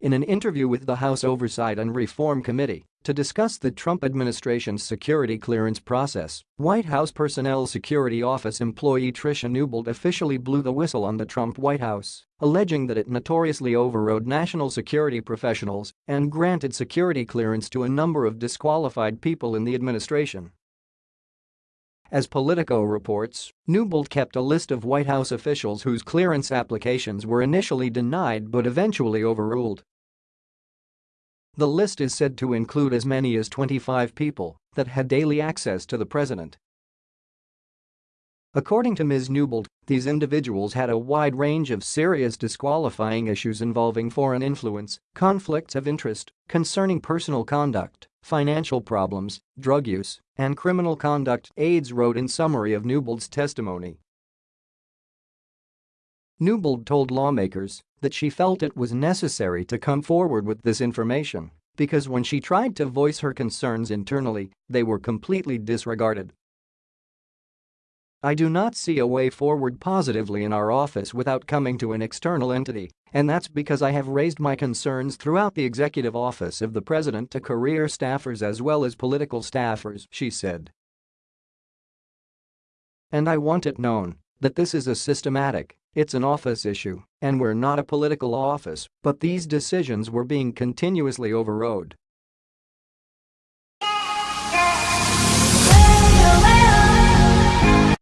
In an interview with the House Oversight and Reform Committee to discuss the Trump administration's security clearance process, White House Personnel Security Office employee Tricia Newbold officially blew the whistle on the Trump White House, alleging that it notoriously overrode national security professionals and granted security clearance to a number of disqualified people in the administration. As Politico reports, Newbold kept a list of White House officials whose clearance applications were initially denied but eventually overruled. The list is said to include as many as 25 people that had daily access to the president. According to Ms. Newbold, these individuals had a wide range of serious disqualifying issues involving foreign influence, conflicts of interest, concerning personal conduct, financial problems, drug use, and criminal conduct, aides wrote in summary of Newbold's testimony. Newbold told lawmakers that she felt it was necessary to come forward with this information because when she tried to voice her concerns internally, they were completely disregarded. I do not see a way forward positively in our office without coming to an external entity, and that's because I have raised my concerns throughout the executive office of the president to career staffers as well as political staffers, she said. And I want it known that this is a systematic, it's an office issue, and we're not a political office, but these decisions were being continuously overrode